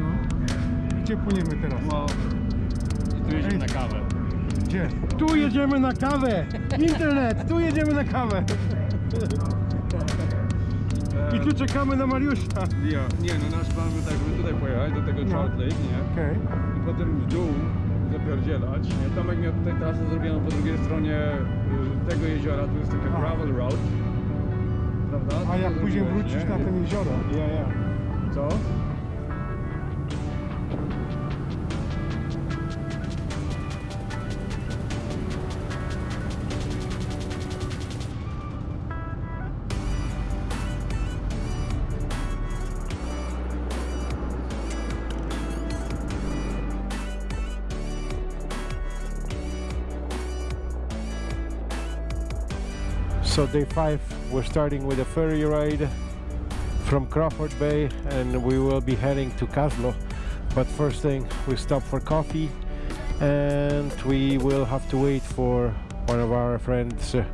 No. Gdzie płyniemy teraz? No. I tu jedziemy na kawę. Gdzie? Tu jedziemy na kawę! Internet! Tu jedziemy na kawę! I tu czekamy na Mariusza. Ja, nie, no nasz plan był tak, żeby tutaj pojechać, do tego No. Trout Lake, nie? Okej. I potem w dół zapierdzielać. Nie? Tomek miał tutaj trasę zrobioną po drugiej stronie y, tego jeziora, tu jest taka gravel road. Prawda? A jak później wrócisz nie? na ten jezioro? Ja, ja. Co? So day five, we're starting with a ferry ride from Crawford Bay and we will be heading to Kaslo. But first thing, we stop for coffee and we will have to wait for one of our friends uh,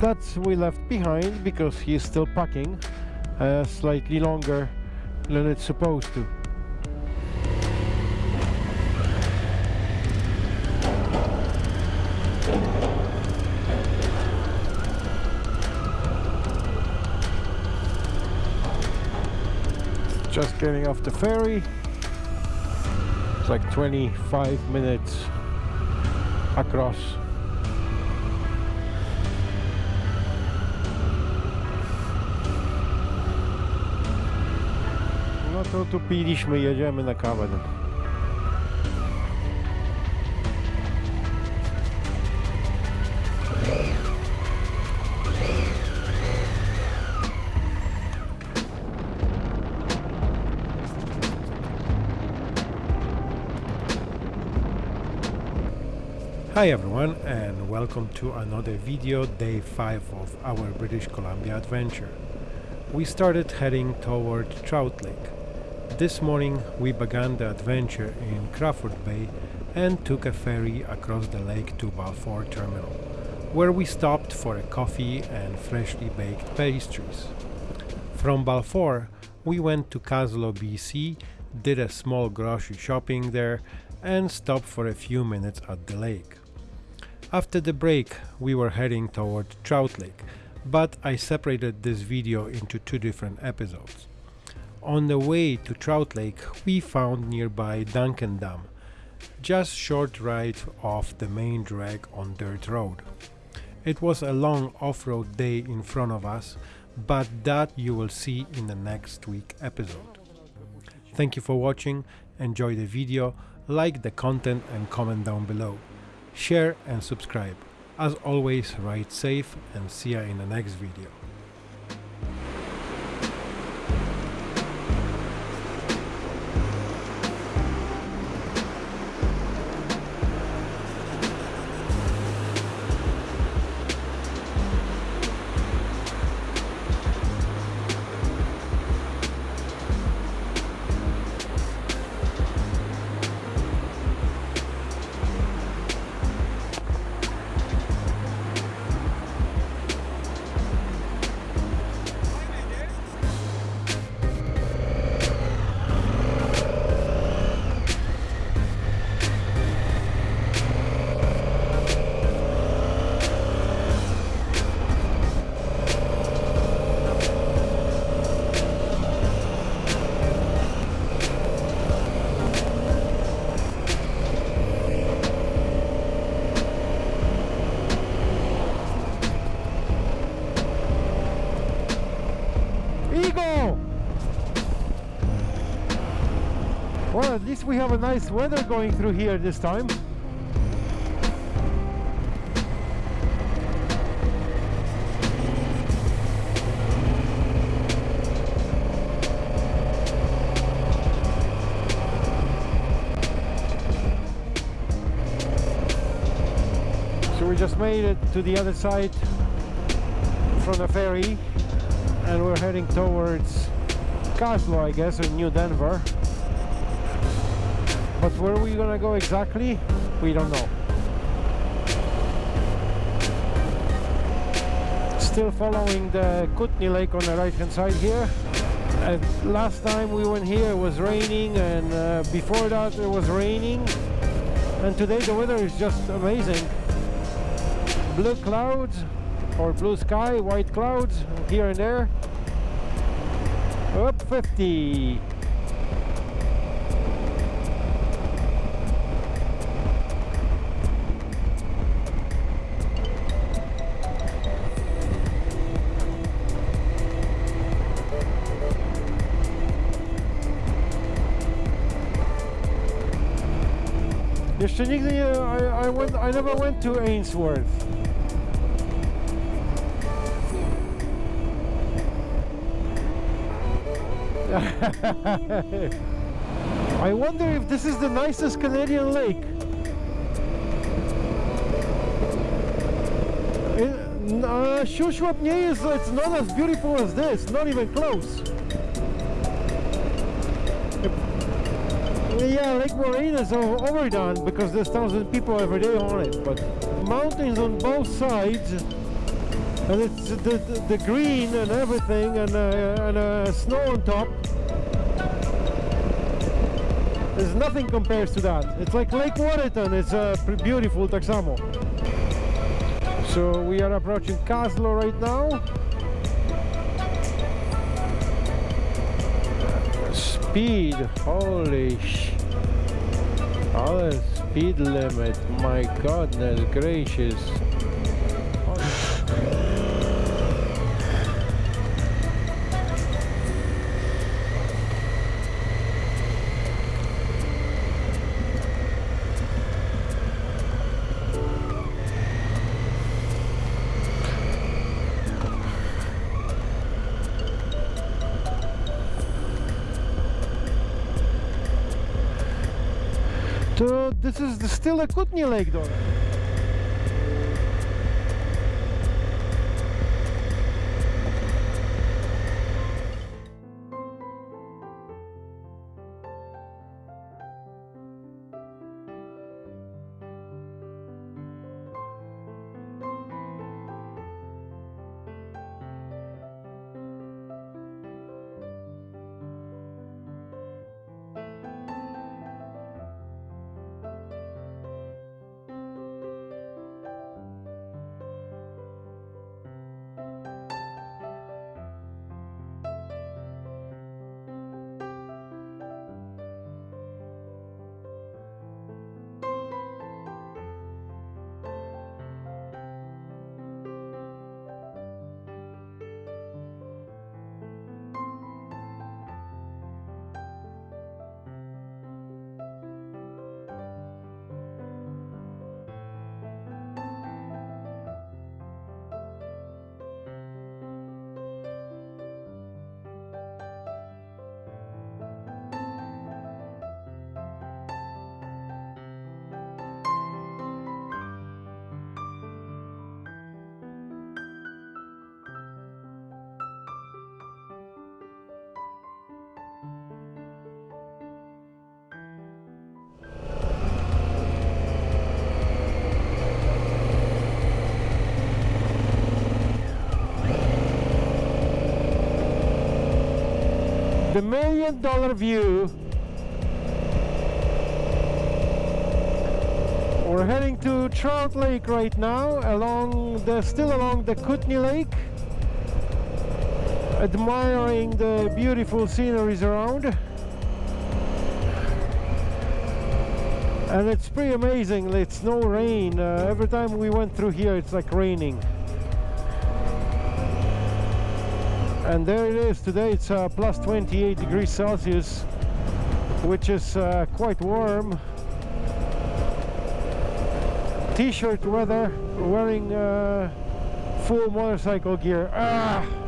that we left behind because he's still packing uh, slightly longer than it's supposed to. Just getting off the ferry. It's like 25 minutes across. No to tu piliśmy jedziemy na kawę Hi everyone and welcome to another video, day 5 of our British Columbia adventure. We started heading toward Trout Lake. This morning we began the adventure in Crawford Bay and took a ferry across the lake to Balfour Terminal, where we stopped for a coffee and freshly baked pastries. From Balfour we went to Kaslo, BC, did a small grocery shopping there and stopped for a few minutes at the lake. After the break we were heading toward Trout Lake, but I separated this video into two different episodes. On the way to Trout Lake we found nearby Duncan Dam, just short ride off the main drag on dirt road. It was a long off-road day in front of us, but that you will see in the next week episode. Thank you for watching, enjoy the video, like the content and comment down below. Share and subscribe. As always, ride safe and see ya in the next video. Least we have a nice weather going through here this time. So we just made it to the other side from the ferry and we're heading towards Kaslo, I guess, or New Denver. But where are we gonna go exactly? We don't know. Still following the Kootenay Lake on the right hand side here. And last time we went here it was raining and uh, before that it was raining and today the weather is just amazing blue clouds or blue sky white clouds here and there up 50 Jeszcze nigdy nie, I, I, went, I never went to Ainsworth. I wonder if this is the nicest Canadian lake. In, uh, jest, it's not as beautiful as this, not even close. Yeah, Lake Moraine is overdone because there's thousand people every day on it, but mountains on both sides, and it's the, the, the green and everything, and, uh, and uh, snow on top. There's nothing compares to that. It's like Lake Waterton, it's uh, beautiful tak samo. So we are approaching Kaslo right now. Speed, holy sh... Oh, speed limit, my goodness gracious. This is the, still a Kootenay Lake though. The million dollar view. We're heading to Trout Lake right now along the still along the Kootenay Lake admiring the beautiful sceneries around. And it's pretty amazing it's no rain. Uh, every time we went through here it's like raining and there it is today. It's uh, plus 28 degrees Celsius which is uh, quite warm. T-shirt weather wearing uh, full motorcycle gear. Ah!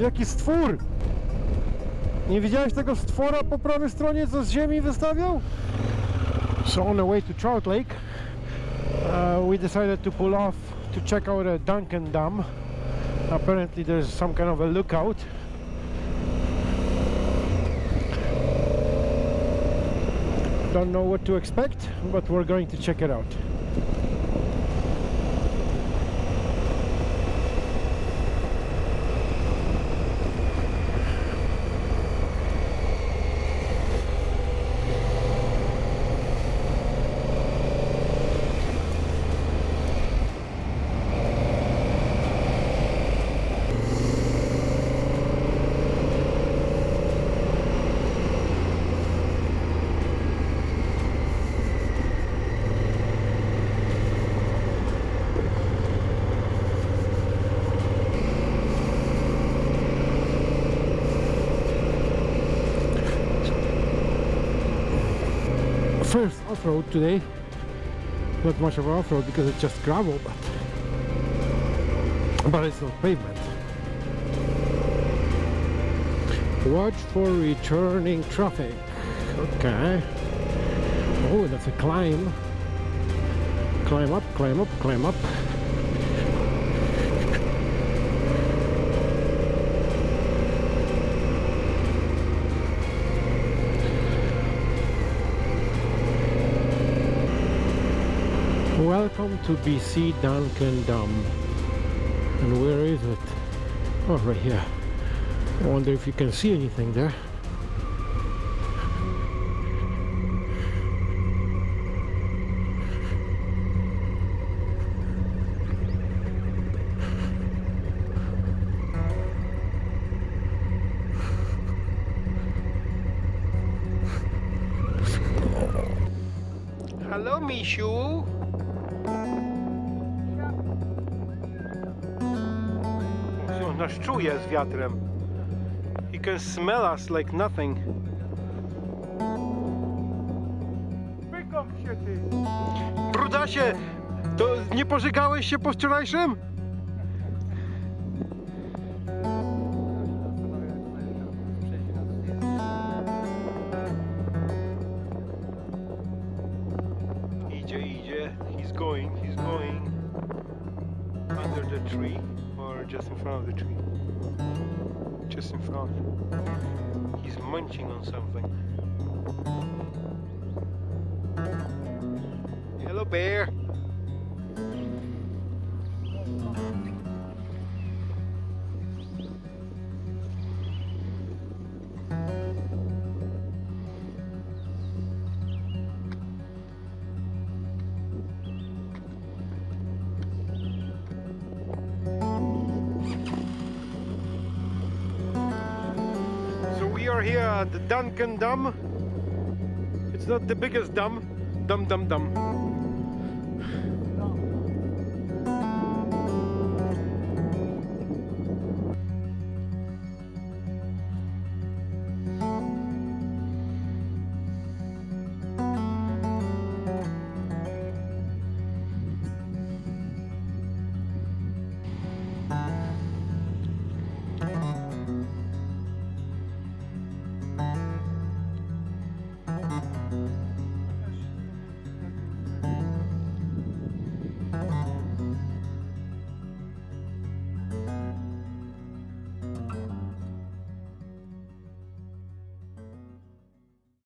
Jaki stwór! Nie widziałeś tego stwora po prawej stronie, co z ziemi wystawiał? So on the way to Trout Lake, uh, we decided to pull off to check out a Duncan Dam. Apparently there's some kind of a lookout. Don't know what to expect, but we're going to check it out. First off-road today. Not much of an off-road because it's just gravel, but but it's not pavement. Watch for returning traffic. Okay. Oh, that's a climb. Climb up, climb up, climb up. Welcome to BC Duncan Dam. And where is it? Oh, right here. I wonder if you can see anything there. Hello, Mishu. Nas czuje z wiatrem. He can smell us like nothing. Wykąp się ty! Brudasie, to nie pożygałeś się po wczorajszym? Idzie, idzie. He's going, he's going. Under the tree just in front of the tree? Just in front. He's munching on something. Here at the Duncan Dam. It's not the biggest dam, dum dum dum.